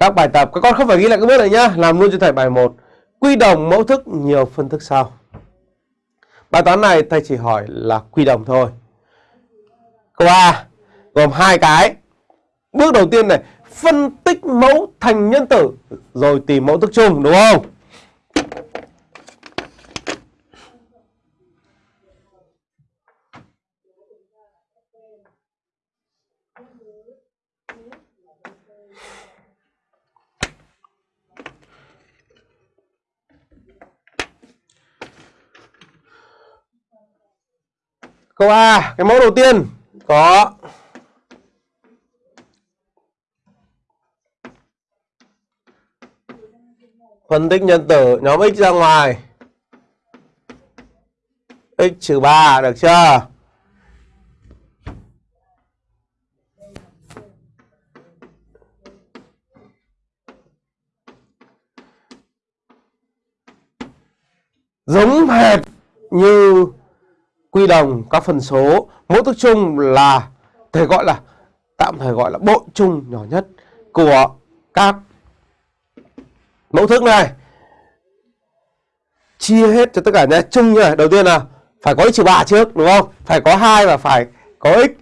các bài tập. Các con không phải ghi lại các bước này nhá. Làm luôn cho thầy bài 1 quy đồng mẫu thức nhiều phân thức sau. Bài toán này thầy chỉ hỏi là quy đồng thôi. Câu A, gồm hai cái. Bước đầu tiên này, phân tích mẫu thành nhân tử, rồi tìm mẫu thức chung, đúng không? Câu A, cái mẫu đầu tiên có phân tích nhân tử nhóm x ra ngoài x trừ 3 được chưa? Giống hệt như quy đồng các phần số, mẫu thức chung là thầy gọi là, tạm thời gọi là bộ chung nhỏ nhất của các mẫu thức này. Chia hết cho tất cả nhé. Chung như này, đầu tiên là phải có x trừ ba trước, đúng không? Phải có hai và phải có x